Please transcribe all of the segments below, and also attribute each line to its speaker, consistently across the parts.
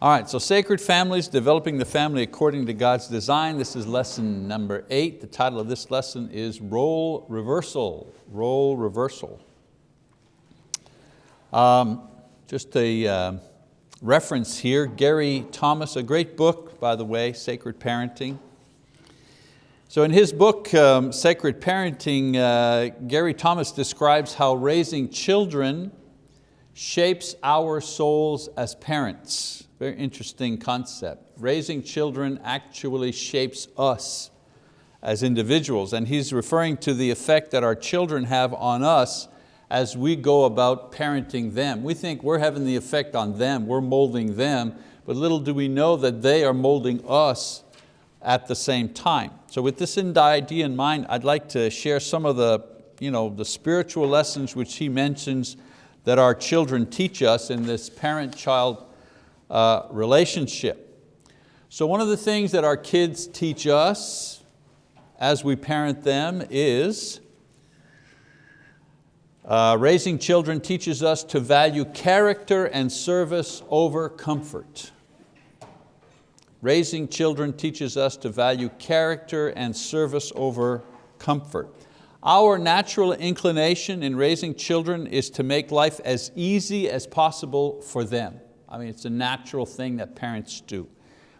Speaker 1: All right, so sacred families, developing the family according to God's design. This is lesson number eight. The title of this lesson is Role Reversal, Role Reversal. Um, just a uh, reference here, Gary Thomas, a great book, by the way, Sacred Parenting. So in his book, um, Sacred Parenting, uh, Gary Thomas describes how raising children shapes our souls as parents. Very interesting concept. Raising children actually shapes us as individuals, and he's referring to the effect that our children have on us as we go about parenting them. We think we're having the effect on them, we're molding them, but little do we know that they are molding us at the same time. So with this idea in mind, I'd like to share some of the, you know, the spiritual lessons which he mentions that our children teach us in this parent-child uh, relationship. So one of the things that our kids teach us as we parent them is uh, raising children teaches us to value character and service over comfort. Raising children teaches us to value character and service over comfort. Our natural inclination in raising children is to make life as easy as possible for them. I mean, it's a natural thing that parents do.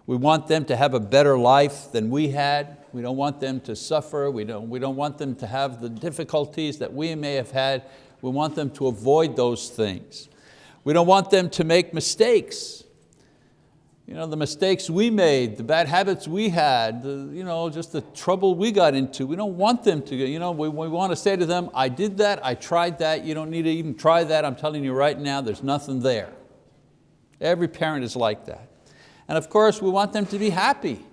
Speaker 1: We want them to have a better life than we had. We don't want them to suffer. We don't, we don't want them to have the difficulties that we may have had. We want them to avoid those things. We don't want them to make mistakes. You know, the mistakes we made, the bad habits we had, the, you know, just the trouble we got into. We don't want them to, you know, we, we want to say to them, I did that, I tried that, you don't need to even try that, I'm telling you right now, there's nothing there. Every parent is like that. And of course, we want them to be happy.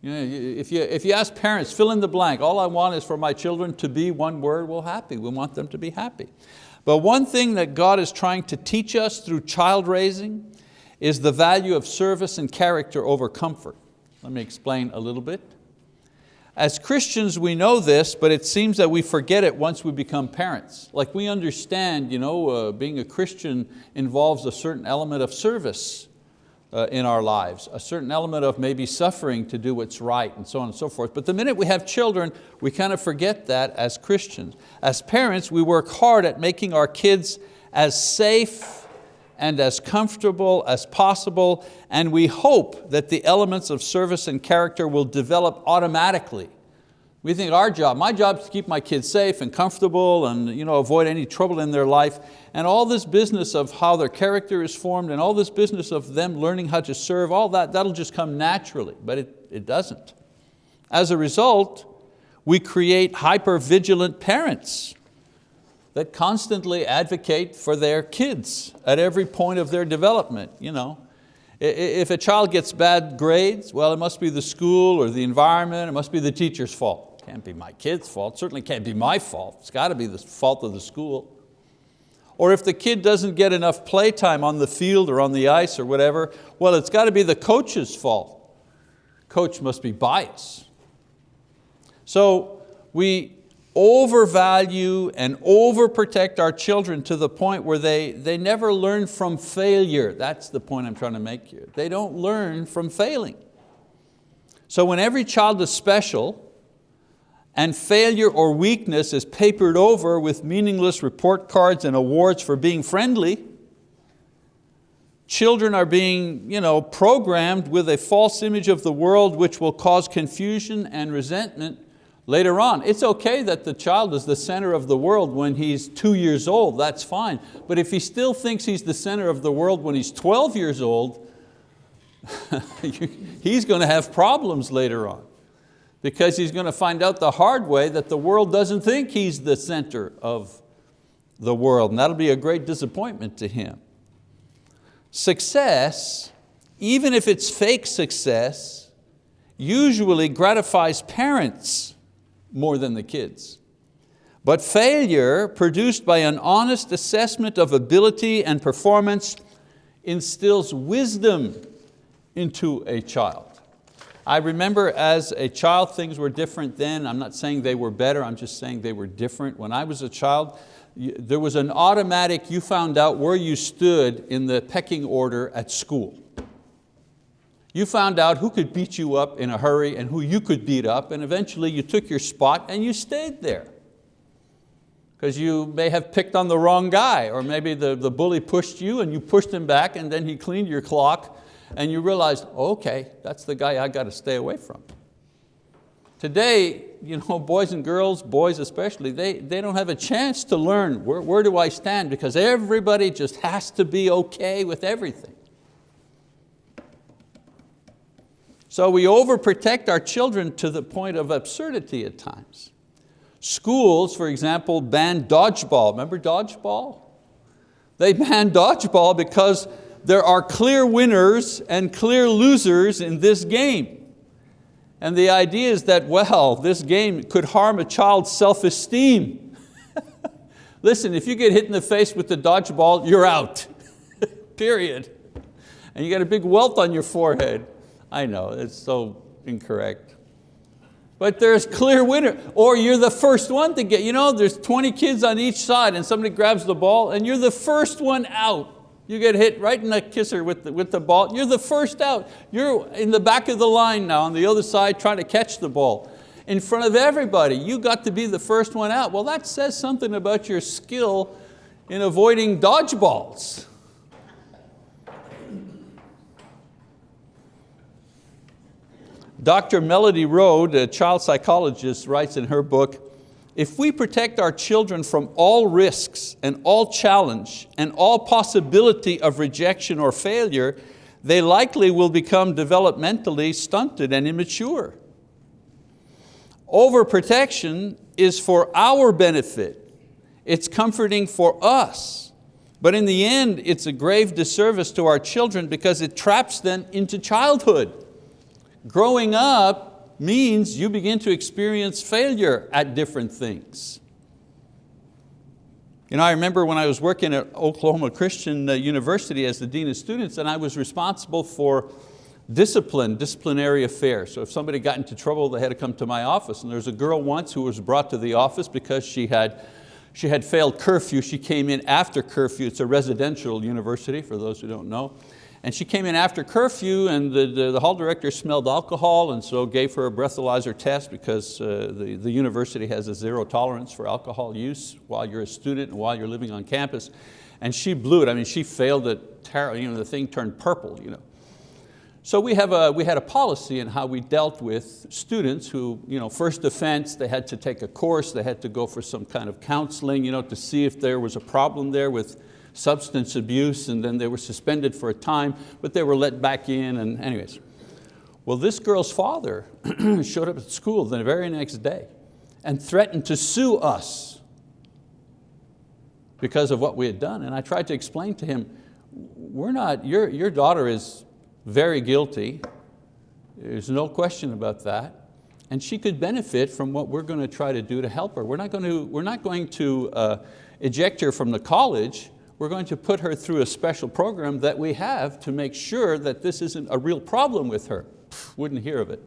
Speaker 1: You know, if, you, if you ask parents, fill in the blank, all I want is for my children to be one word, well, happy. We want them to be happy. But one thing that God is trying to teach us through child raising is the value of service and character over comfort. Let me explain a little bit. As Christians, we know this, but it seems that we forget it once we become parents. Like we understand, you know, uh, being a Christian involves a certain element of service uh, in our lives, a certain element of maybe suffering to do what's right and so on and so forth. But the minute we have children, we kind of forget that as Christians. As parents, we work hard at making our kids as safe and as comfortable as possible, and we hope that the elements of service and character will develop automatically. We think our job, my job is to keep my kids safe and comfortable and you know, avoid any trouble in their life. And all this business of how their character is formed and all this business of them learning how to serve, all that, that'll just come naturally, but it, it doesn't. As a result, we create hyper-vigilant parents that constantly advocate for their kids at every point of their development. You know. If a child gets bad grades, well, it must be the school or the environment, it must be the teacher's fault. Can't be my kid's fault, certainly can't be my fault. It's got to be the fault of the school. Or if the kid doesn't get enough playtime on the field or on the ice or whatever, well, it's got to be the coach's fault. Coach must be biased. So we, overvalue and overprotect our children to the point where they, they never learn from failure. That's the point I'm trying to make here. They don't learn from failing. So when every child is special and failure or weakness is papered over with meaningless report cards and awards for being friendly, children are being you know, programmed with a false image of the world which will cause confusion and resentment later on. It's okay that the child is the center of the world when he's two years old, that's fine. But if he still thinks he's the center of the world when he's 12 years old, he's going to have problems later on because he's going to find out the hard way that the world doesn't think he's the center of the world, and that'll be a great disappointment to him. Success, even if it's fake success, usually gratifies parents more than the kids. But failure produced by an honest assessment of ability and performance instills wisdom into a child. I remember as a child things were different then. I'm not saying they were better, I'm just saying they were different. When I was a child, there was an automatic, you found out where you stood in the pecking order at school. You found out who could beat you up in a hurry and who you could beat up, and eventually you took your spot and you stayed there. Because you may have picked on the wrong guy, or maybe the, the bully pushed you and you pushed him back and then he cleaned your clock and you realized, okay, that's the guy I got to stay away from. Today, you know, boys and girls, boys especially, they, they don't have a chance to learn where, where do I stand because everybody just has to be okay with everything. So we overprotect our children to the point of absurdity at times. Schools, for example, ban dodgeball. Remember dodgeball? They ban dodgeball because there are clear winners and clear losers in this game. And the idea is that, well, this game could harm a child's self-esteem. Listen, if you get hit in the face with the dodgeball, you're out, period. And you got a big welt on your forehead. I know, it's so incorrect. But there's clear winner. Or you're the first one to get, you know, there's 20 kids on each side and somebody grabs the ball and you're the first one out. You get hit right in the kisser with the, with the ball. You're the first out. You're in the back of the line now on the other side trying to catch the ball. In front of everybody, you got to be the first one out. Well, that says something about your skill in avoiding dodgeballs. Dr. Melody Rode, a child psychologist, writes in her book, if we protect our children from all risks and all challenge and all possibility of rejection or failure, they likely will become developmentally stunted and immature. Overprotection is for our benefit. It's comforting for us. But in the end, it's a grave disservice to our children because it traps them into childhood. Growing up means you begin to experience failure at different things. You know, I remember when I was working at Oklahoma Christian uh, University as the Dean of Students and I was responsible for discipline, disciplinary affairs. So if somebody got into trouble, they had to come to my office. And there was a girl once who was brought to the office because she had, she had failed curfew. She came in after curfew. It's a residential university, for those who don't know. And she came in after curfew and the, the, the, hall director smelled alcohol and so gave her a breathalyzer test because uh, the, the university has a zero tolerance for alcohol use while you're a student and while you're living on campus. And she blew it, I mean, she failed it terribly, you know, the thing turned purple. You know. So we, have a, we had a policy in how we dealt with students who, you know, first offense, they had to take a course, they had to go for some kind of counseling you know, to see if there was a problem there with substance abuse and then they were suspended for a time, but they were let back in and anyways. Well, this girl's father showed up at school the very next day and threatened to sue us because of what we had done. And I tried to explain to him, we're not, your, your daughter is very guilty. There's no question about that. And she could benefit from what we're going to try to do to help her. We're not going to, we're not going to uh, eject her from the college, we're going to put her through a special program that we have to make sure that this isn't a real problem with her. Wouldn't hear of it.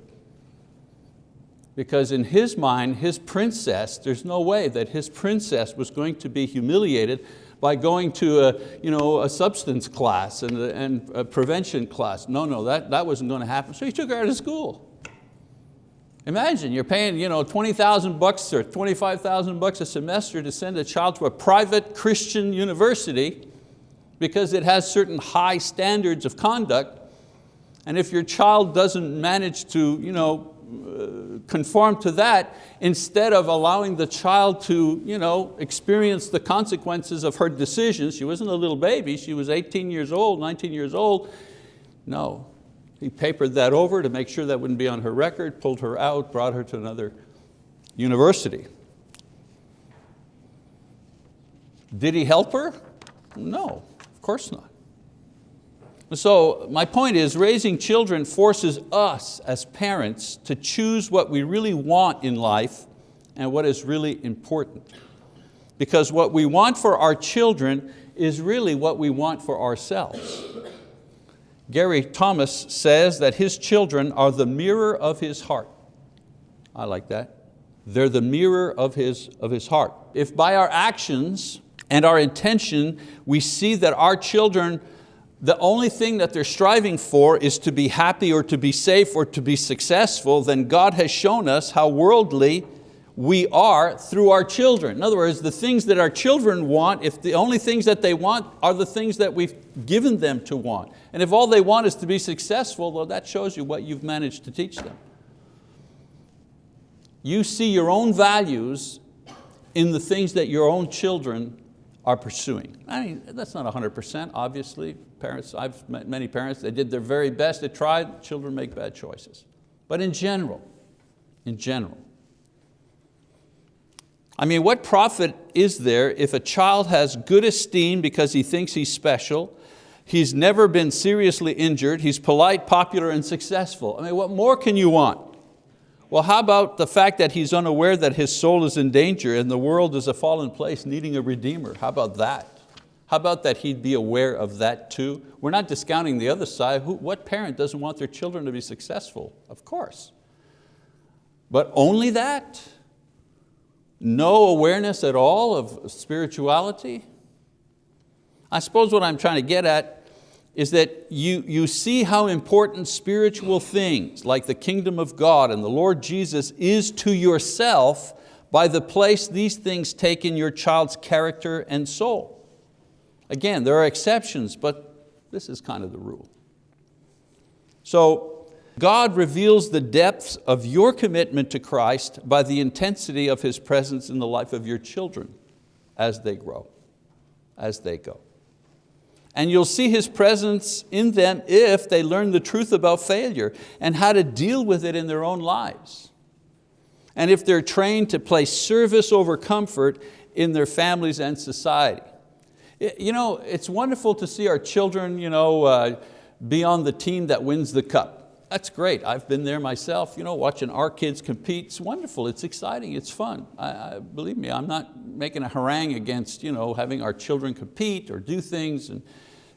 Speaker 1: Because in his mind, his princess, there's no way that his princess was going to be humiliated by going to a, you know, a substance class and a, and a prevention class. No, no, that, that wasn't going to happen. So he took her out of school. Imagine you're paying you know, 20,000 bucks or 25,000 bucks a semester to send a child to a private Christian university because it has certain high standards of conduct. And if your child doesn't manage to you know, uh, conform to that, instead of allowing the child to you know, experience the consequences of her decisions, she wasn't a little baby, she was 18 years old, 19 years old, no, he papered that over to make sure that wouldn't be on her record, pulled her out, brought her to another university. Did he help her? No, of course not. So my point is raising children forces us as parents to choose what we really want in life and what is really important. Because what we want for our children is really what we want for ourselves. Gary Thomas says that his children are the mirror of his heart. I like that. They're the mirror of his, of his heart. If by our actions and our intention we see that our children the only thing that they're striving for is to be happy or to be safe or to be successful, then God has shown us how worldly we are through our children. In other words, the things that our children want, if the only things that they want are the things that we've given them to want. And if all they want is to be successful, well, that shows you what you've managed to teach them. You see your own values in the things that your own children are pursuing. I mean, that's not 100%, obviously. Parents, I've met many parents, they did their very best, they tried, children make bad choices. But in general, in general, I mean, what profit is there if a child has good esteem because he thinks he's special, he's never been seriously injured, he's polite, popular, and successful? I mean, what more can you want? Well, how about the fact that he's unaware that his soul is in danger and the world is a fallen place needing a redeemer? How about that? How about that he'd be aware of that too? We're not discounting the other side. Who, what parent doesn't want their children to be successful? Of course. But only that? No awareness at all of spirituality? I suppose what I'm trying to get at is that you, you see how important spiritual things like the kingdom of God and the Lord Jesus is to yourself by the place these things take in your child's character and soul. Again, there are exceptions, but this is kind of the rule. So God reveals the depths of your commitment to Christ by the intensity of His presence in the life of your children as they grow, as they go. And you'll see His presence in them if they learn the truth about failure and how to deal with it in their own lives. And if they're trained to place service over comfort in their families and society. You know, it's wonderful to see our children you know, uh, be on the team that wins the cup. That's great, I've been there myself, you know, watching our kids compete. It's wonderful, it's exciting, it's fun. I, I, believe me, I'm not making a harangue against you know, having our children compete or do things and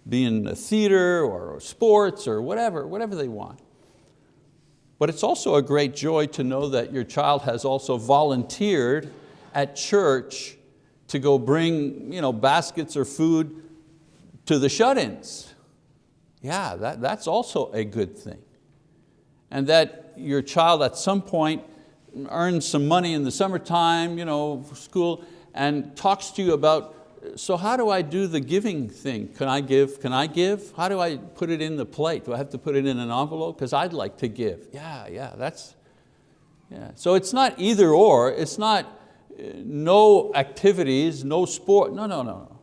Speaker 1: be in a theater or sports or whatever, whatever they want. But it's also a great joy to know that your child has also volunteered at church to go bring you know, baskets or food to the shut-ins. Yeah, that, that's also a good thing and that your child at some point earns some money in the summertime, you know, school, and talks to you about, so how do I do the giving thing? Can I give, can I give? How do I put it in the plate? Do I have to put it in an envelope? Because I'd like to give. Yeah, yeah, that's, yeah. So it's not either or, it's not uh, no activities, no sport, no, no, no.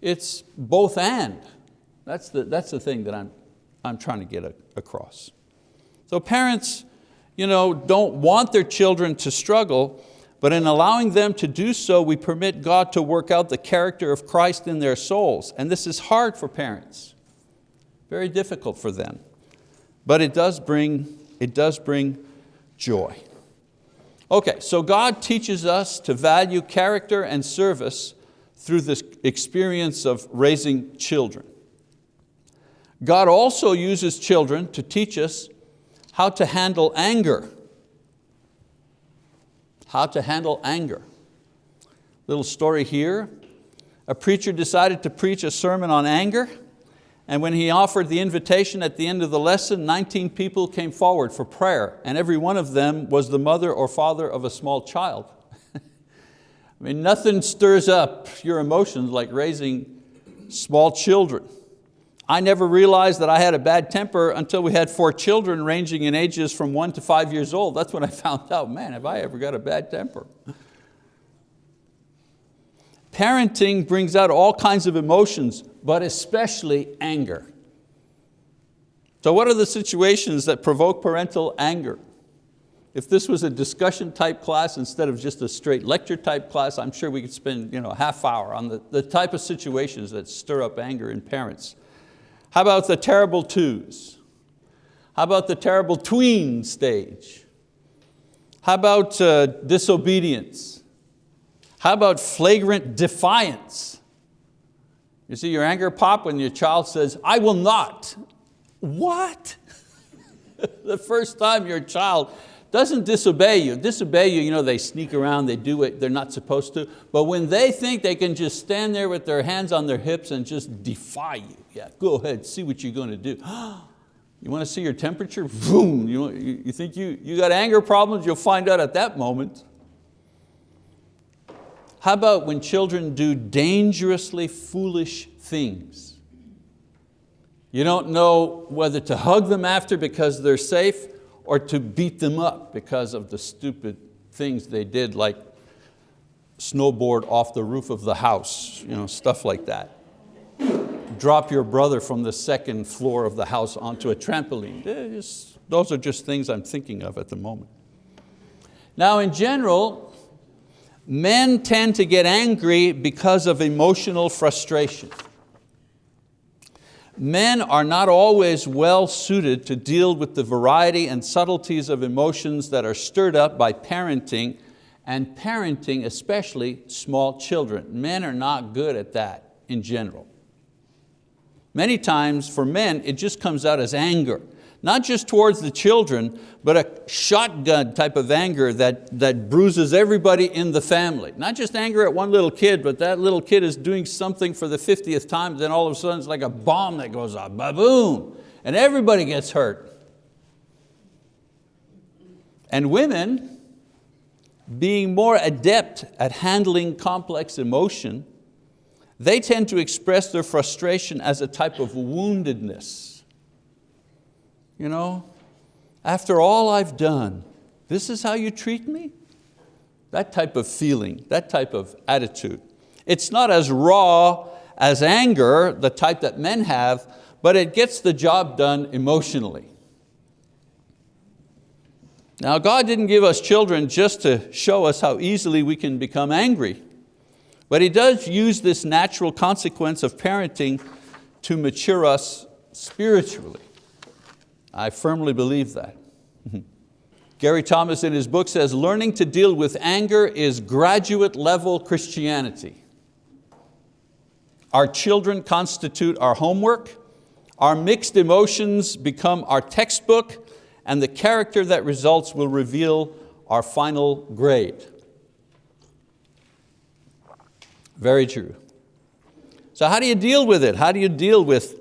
Speaker 1: It's both and. That's the, that's the thing that I'm, I'm trying to get across. So parents you know, don't want their children to struggle, but in allowing them to do so, we permit God to work out the character of Christ in their souls. And this is hard for parents, very difficult for them. But it does bring, it does bring joy. Okay, so God teaches us to value character and service through this experience of raising children. God also uses children to teach us how to handle anger. How to handle anger. Little story here. A preacher decided to preach a sermon on anger and when he offered the invitation at the end of the lesson, 19 people came forward for prayer and every one of them was the mother or father of a small child. I mean, nothing stirs up your emotions like raising small children. I never realized that I had a bad temper until we had four children ranging in ages from one to five years old. That's when I found out, man, have I ever got a bad temper? Parenting brings out all kinds of emotions, but especially anger. So what are the situations that provoke parental anger? If this was a discussion type class instead of just a straight lecture type class, I'm sure we could spend you know, a half hour on the, the type of situations that stir up anger in parents. How about the terrible twos? How about the terrible tween stage? How about uh, disobedience? How about flagrant defiance? You see your anger pop when your child says, I will not. What? the first time your child doesn't disobey you. Disobey you, you know, they sneak around, they do what they're not supposed to. But when they think they can just stand there with their hands on their hips and just defy you, yeah, go ahead, see what you're going to do. You want to see your temperature? Boom! You, you think you, you got anger problems? You'll find out at that moment. How about when children do dangerously foolish things? You don't know whether to hug them after because they're safe or to beat them up because of the stupid things they did like snowboard off the roof of the house, you know, stuff like that. Drop your brother from the second floor of the house onto a trampoline. Those are just things I'm thinking of at the moment. Now in general, men tend to get angry because of emotional frustration men are not always well suited to deal with the variety and subtleties of emotions that are stirred up by parenting and parenting especially small children. Men are not good at that in general. Many times for men, it just comes out as anger not just towards the children, but a shotgun type of anger that, that bruises everybody in the family. Not just anger at one little kid, but that little kid is doing something for the 50th time, then all of a sudden it's like a bomb that goes off, ba-boom, and everybody gets hurt. And women, being more adept at handling complex emotion, they tend to express their frustration as a type of woundedness you know, after all I've done, this is how you treat me? That type of feeling, that type of attitude. It's not as raw as anger, the type that men have, but it gets the job done emotionally. Now God didn't give us children just to show us how easily we can become angry, but He does use this natural consequence of parenting to mature us spiritually. I firmly believe that. Gary Thomas in his book says, learning to deal with anger is graduate level Christianity. Our children constitute our homework, our mixed emotions become our textbook, and the character that results will reveal our final grade. Very true. So how do you deal with it? How do you deal with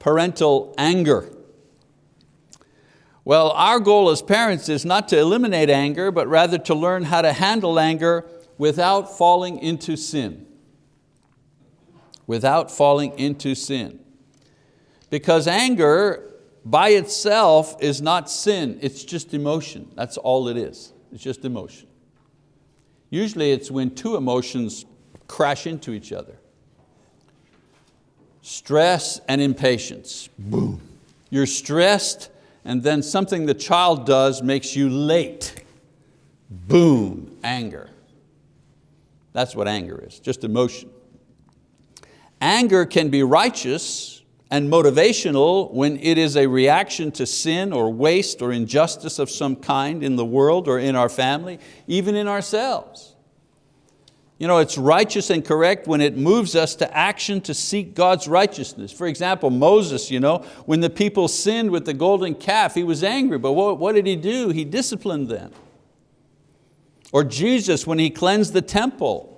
Speaker 1: parental anger? Well, our goal as parents is not to eliminate anger, but rather to learn how to handle anger without falling into sin. Without falling into sin. Because anger by itself is not sin, it's just emotion. That's all it is, it's just emotion. Usually it's when two emotions crash into each other. Stress and impatience, boom. You're stressed and then something the child does makes you late. Boom, anger. That's what anger is, just emotion. Anger can be righteous and motivational when it is a reaction to sin or waste or injustice of some kind in the world or in our family, even in ourselves. You know, it's righteous and correct when it moves us to action to seek God's righteousness. For example, Moses, you know, when the people sinned with the golden calf, he was angry, but what, what did he do? He disciplined them. Or Jesus, when he cleansed the temple,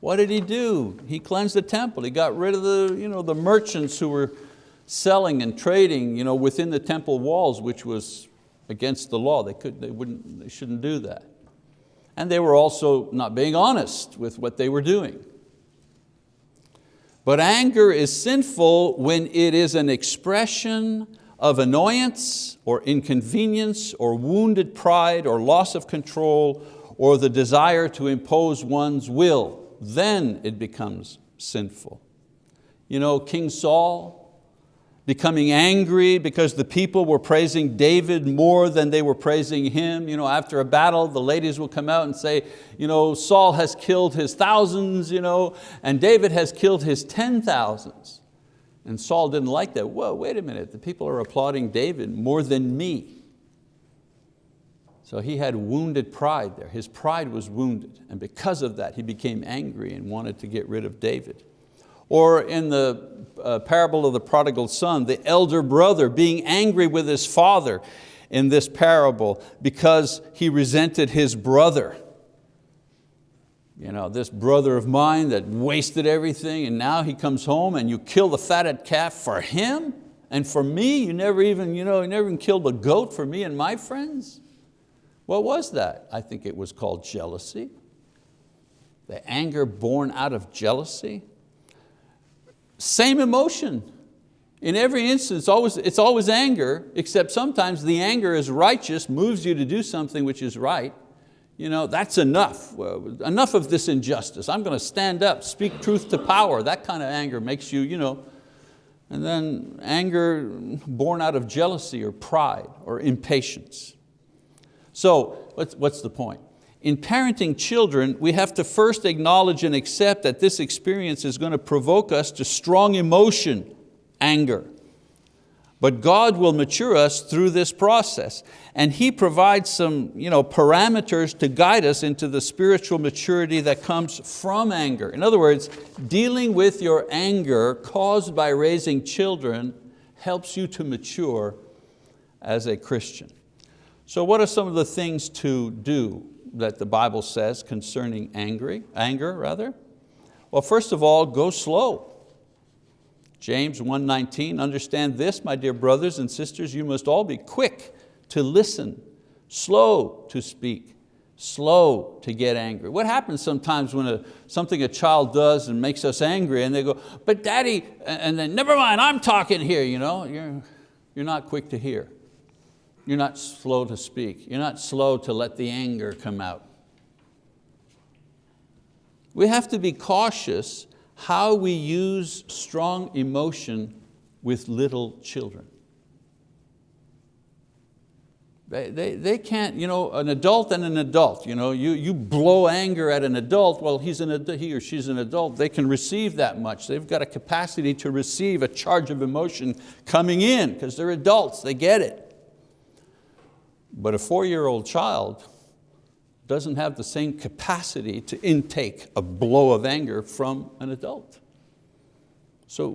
Speaker 1: what did he do? He cleansed the temple. He got rid of the, you know, the merchants who were selling and trading you know, within the temple walls, which was against the law. They, could, they, wouldn't, they shouldn't do that and they were also not being honest with what they were doing. But anger is sinful when it is an expression of annoyance or inconvenience or wounded pride or loss of control or the desire to impose one's will. Then it becomes sinful. You know, King Saul, becoming angry because the people were praising David more than they were praising him. You know, after a battle, the ladies will come out and say, you know, Saul has killed his thousands, you know, and David has killed his ten thousands. And Saul didn't like that. Whoa, wait a minute, the people are applauding David more than me. So he had wounded pride there. His pride was wounded, and because of that, he became angry and wanted to get rid of David. Or in the uh, parable of the prodigal son, the elder brother being angry with his father in this parable because he resented his brother. You know, this brother of mine that wasted everything and now he comes home and you kill the fatted calf for him and for me, you never even, you know, you never even killed a goat for me and my friends. What was that? I think it was called jealousy. The anger born out of jealousy. Same emotion. In every instance, always, it's always anger, except sometimes the anger is righteous, moves you to do something which is right. You know, that's enough, enough of this injustice. I'm going to stand up, speak truth to power. That kind of anger makes you, you know, and then anger born out of jealousy or pride or impatience. So what's, what's the point? In parenting children, we have to first acknowledge and accept that this experience is going to provoke us to strong emotion, anger. But God will mature us through this process. And He provides some you know, parameters to guide us into the spiritual maturity that comes from anger. In other words, dealing with your anger caused by raising children helps you to mature as a Christian. So what are some of the things to do that the Bible says concerning angry, anger? Rather? Well, first of all, go slow. James 1.19, understand this, my dear brothers and sisters, you must all be quick to listen, slow to speak, slow to get angry. What happens sometimes when a, something a child does and makes us angry and they go, but daddy, and then never mind, I'm talking here. You know? you're, you're not quick to hear. You're not slow to speak. You're not slow to let the anger come out. We have to be cautious how we use strong emotion with little children. They, they, they can't, you know, an adult and an adult, you, know, you, you blow anger at an adult, well, he's an, he or she's an adult, they can receive that much. They've got a capacity to receive a charge of emotion coming in because they're adults, they get it. But a four-year-old child, doesn't have the same capacity to intake a blow of anger from an adult. So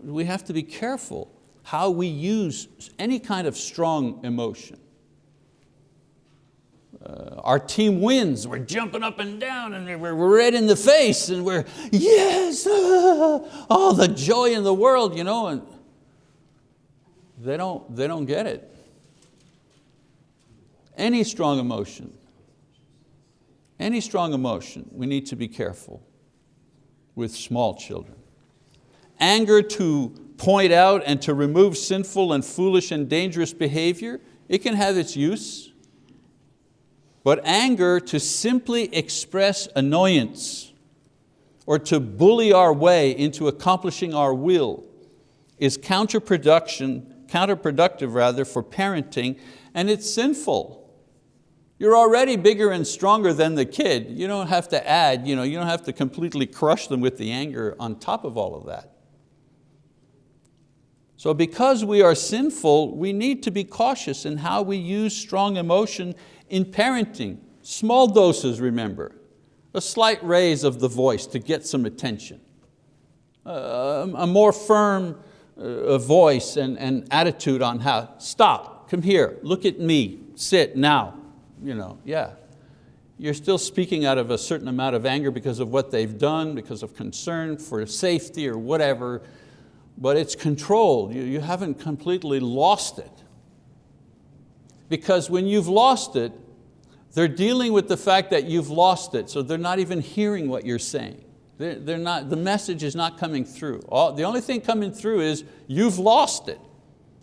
Speaker 1: we have to be careful how we use any kind of strong emotion. Uh, our team wins, we're jumping up and down and we're red in the face and we're, yes, ah, all the joy in the world, you know, and they don't, they don't get it. Any strong emotion any strong emotion, we need to be careful with small children. Anger to point out and to remove sinful and foolish and dangerous behavior, it can have its use. But anger to simply express annoyance or to bully our way into accomplishing our will is counterproduction, counterproductive rather for parenting and it's sinful. You're already bigger and stronger than the kid. You don't have to add, you, know, you don't have to completely crush them with the anger on top of all of that. So because we are sinful, we need to be cautious in how we use strong emotion in parenting. Small doses, remember. A slight raise of the voice to get some attention. Uh, a more firm uh, voice and, and attitude on how, stop, come here, look at me, sit now, you know, yeah. You're still speaking out of a certain amount of anger because of what they've done, because of concern for safety or whatever, but it's controlled. You, you haven't completely lost it. Because when you've lost it, they're dealing with the fact that you've lost it, so they're not even hearing what you're saying. They're, they're not, the message is not coming through. All, the only thing coming through is you've lost it.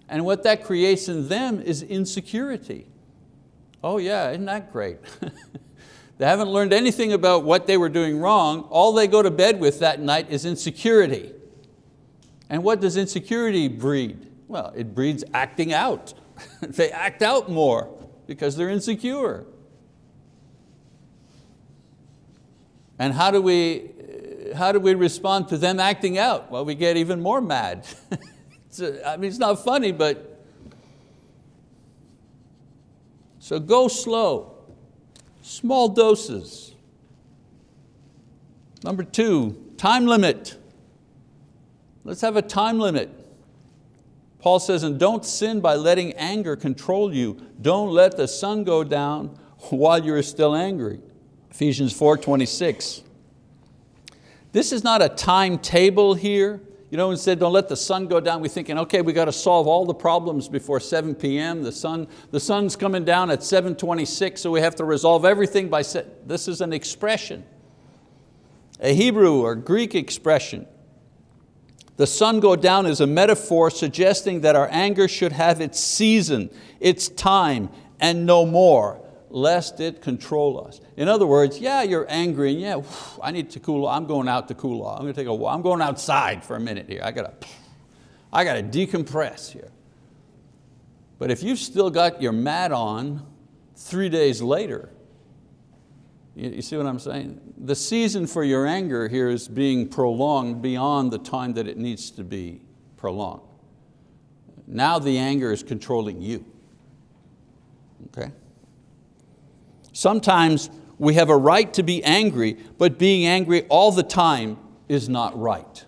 Speaker 1: And what that creates in them is insecurity. Oh yeah, isn't that great? they haven't learned anything about what they were doing wrong. All they go to bed with that night is insecurity. And what does insecurity breed? Well, it breeds acting out. they act out more because they're insecure. And how do we, how do we respond to them acting out? Well, we get even more mad. I mean, it's not funny, but So go slow, small doses. Number two, time limit. Let's have a time limit. Paul says, and don't sin by letting anger control you. Don't let the sun go down while you're still angry. Ephesians 4, 26. This is not a timetable here. You know, instead don't let the sun go down, we're thinking, okay, we got to solve all the problems before 7 p.m. The, sun, the sun's coming down at 7.26, so we have to resolve everything by, this is an expression, a Hebrew or Greek expression. The sun go down is a metaphor suggesting that our anger should have its season, its time, and no more, lest it control us. In other words, yeah, you're angry, and yeah, I need to cool off. I'm going out to cool off. I'm going to take a walk. I'm going outside for a minute here. I got to, I got to decompress here. But if you've still got your mat on three days later, you, you see what I'm saying? The season for your anger here is being prolonged beyond the time that it needs to be prolonged. Now the anger is controlling you, okay? Sometimes we have a right to be angry, but being angry all the time is not right.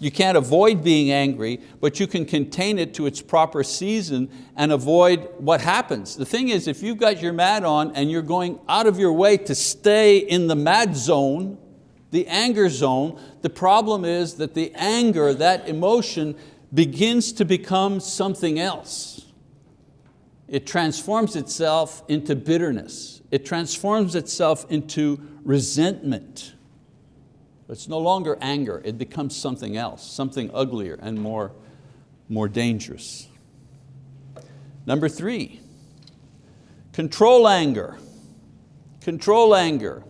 Speaker 1: You can't avoid being angry, but you can contain it to its proper season and avoid what happens. The thing is, if you've got your mad on and you're going out of your way to stay in the mad zone, the anger zone, the problem is that the anger, that emotion, begins to become something else. It transforms itself into bitterness. It transforms itself into resentment. It's no longer anger, it becomes something else, something uglier and more, more dangerous. Number three, control anger. Control anger.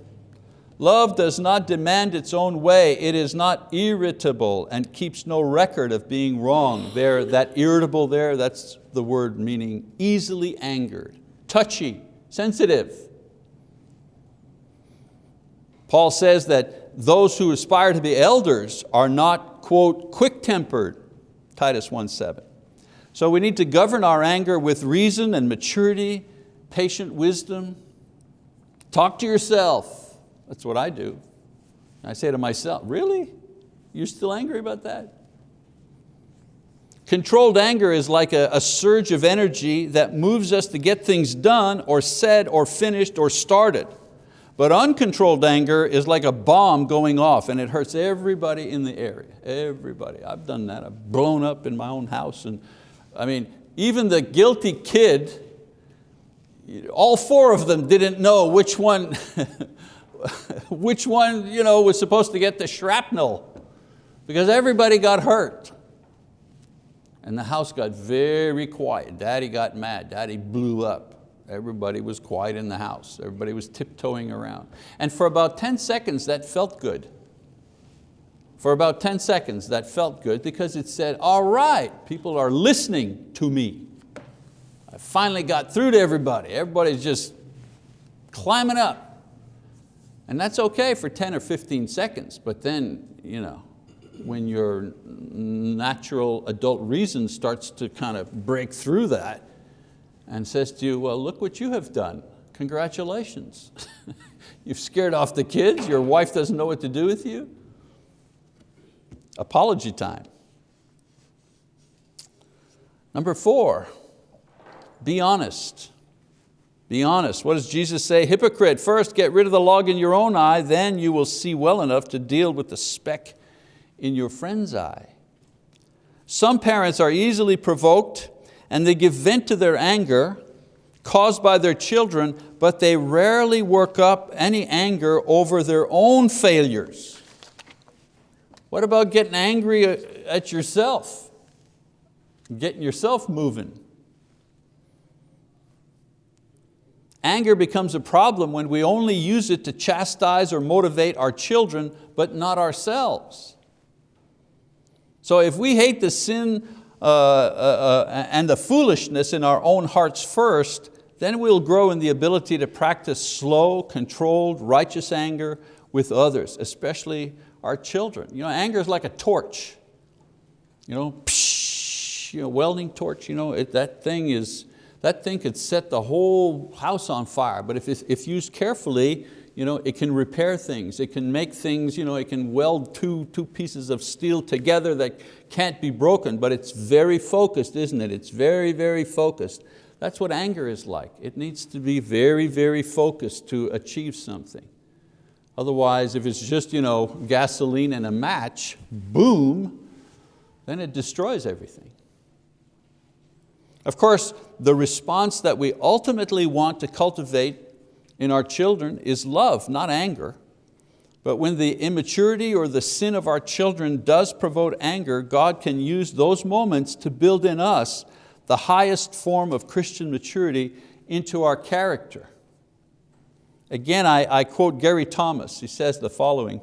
Speaker 1: Love does not demand its own way. It is not irritable and keeps no record of being wrong. There, that irritable there, that's the word meaning easily angered, touchy, sensitive. Paul says that those who aspire to be elders are not, quote, quick-tempered, Titus 1.7. So we need to govern our anger with reason and maturity, patient wisdom. Talk to yourself. That's what I do. I say to myself, really? You're still angry about that? Controlled anger is like a, a, surge of energy that moves us to get things done or said or finished or started. But uncontrolled anger is like a bomb going off and it hurts everybody in the area, everybody. I've done that, I've blown up in my own house. and I mean, even the guilty kid, all four of them didn't know which one, which one you know, was supposed to get the shrapnel because everybody got hurt. And the house got very quiet. Daddy got mad, daddy blew up. Everybody was quiet in the house. Everybody was tiptoeing around. And for about 10 seconds that felt good. For about 10 seconds that felt good because it said, all right, people are listening to me. I finally got through to everybody. Everybody's just climbing up. And that's okay for 10 or 15 seconds, but then, you know, when your natural adult reason starts to kind of break through that, and says to you, well, look what you have done. Congratulations. You've scared off the kids, your wife doesn't know what to do with you. Apology time. Number four, be honest. Be honest. What does Jesus say? Hypocrite, first get rid of the log in your own eye, then you will see well enough to deal with the speck in your friend's eye. Some parents are easily provoked and they give vent to their anger caused by their children, but they rarely work up any anger over their own failures. What about getting angry at yourself? Getting yourself moving. Anger becomes a problem when we only use it to chastise or motivate our children, but not ourselves. So if we hate the sin uh, uh, uh, and the foolishness in our own hearts first, then we'll grow in the ability to practice slow, controlled, righteous anger with others, especially our children. You know, anger is like a torch. You know, psh, you know welding torch, you know, it, that thing is, that thing could set the whole house on fire, but if, if used carefully, you know, it can repair things, it can make things, you know, it can weld two, two pieces of steel together that can't be broken, but it's very focused, isn't it? It's very, very focused. That's what anger is like. It needs to be very, very focused to achieve something. Otherwise, if it's just you know, gasoline and a match, boom, then it destroys everything. Of course, the response that we ultimately want to cultivate in our children is love, not anger. But when the immaturity or the sin of our children does provoke anger, God can use those moments to build in us the highest form of Christian maturity into our character. Again, I, I quote Gary Thomas, he says the following,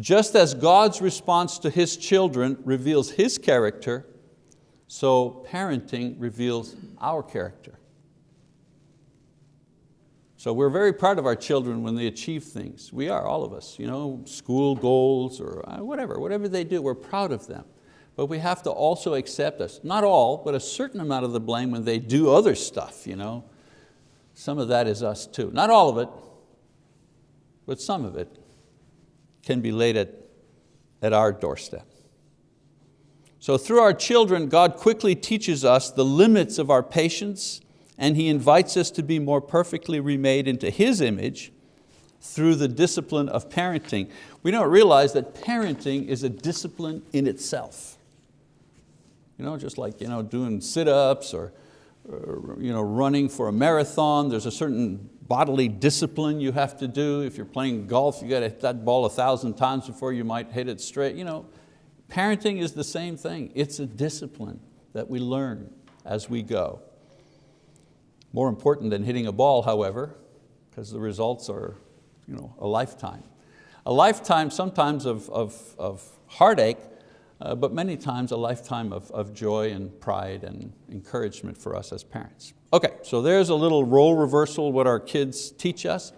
Speaker 1: just as God's response to His children reveals His character, so parenting reveals our character. So we're very proud of our children when they achieve things. We are, all of us, you know, school goals or uh, whatever, whatever they do, we're proud of them. But we have to also accept us, not all, but a certain amount of the blame when they do other stuff. You know? Some of that is us too. Not all of it, but some of it can be laid at, at our doorstep. So through our children, God quickly teaches us the limits of our patience and He invites us to be more perfectly remade into His image through the discipline of parenting. We don't realize that parenting is a discipline in itself. You know, just like you know, doing sit-ups or, or you know, running for a marathon, there's a certain bodily discipline you have to do. If you're playing golf, you got to hit that ball a thousand times before you might hit it straight. You know, parenting is the same thing. It's a discipline that we learn as we go. More important than hitting a ball, however, because the results are you know, a lifetime. A lifetime sometimes of, of, of heartache, uh, but many times a lifetime of, of joy and pride and encouragement for us as parents. Okay, so there's a little role reversal, what our kids teach us.